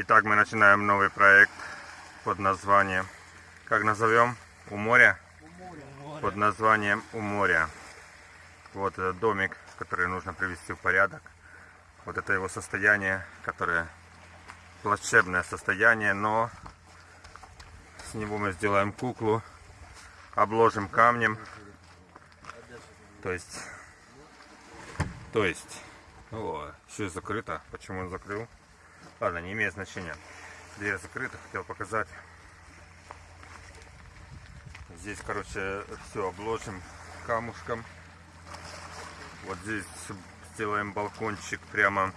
Итак, мы начинаем новый проект под названием, как назовем? У моря? Под названием У моря. Вот этот домик, который нужно привести в порядок. Вот это его состояние, которое плачебное состояние, но с него мы сделаем куклу, обложим камнем. То есть, то есть, о, все закрыто. Почему он закрыл? Ладно, не имеет значения. Дверь закрыта, хотел показать. Здесь, короче, все обложим камушком. Вот здесь сделаем балкончик прямо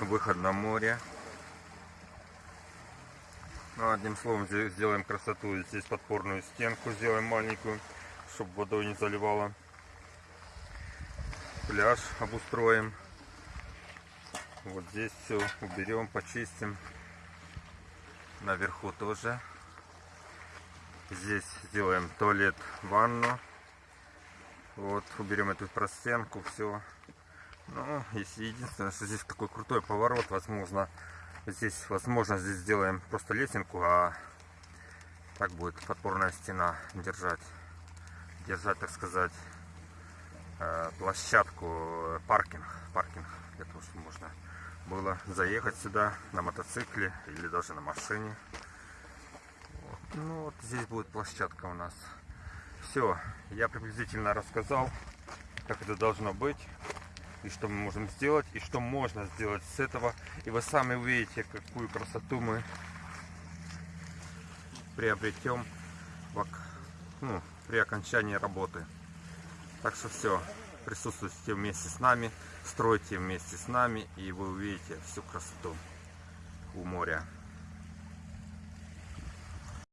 выход на море. Ну, одним словом, сделаем красоту. Здесь подпорную стенку сделаем маленькую, чтобы водой не заливало. Пляж обустроим. Вот здесь все уберем, почистим. Наверху тоже. Здесь сделаем туалет, ванну. Вот, уберем эту простенку, все. Ну, если единственное, что здесь такой крутой поворот, возможно, здесь, возможно, здесь сделаем просто лесенку, а так будет подпорная стена держать, держать, так сказать, э, площадку, паркинг, паркинг, для того, чтобы можно было заехать сюда на мотоцикле или даже на машине. Вот. Ну вот здесь будет площадка у нас. Все, я приблизительно рассказал, как это должно быть, и что мы можем сделать, и что можно сделать с этого. И вы сами увидите, какую красоту мы приобретем ну, при окончании работы. Так что все, присутствуйте вместе с нами, стройте вместе с нами, и вы увидите всю красоту у моря.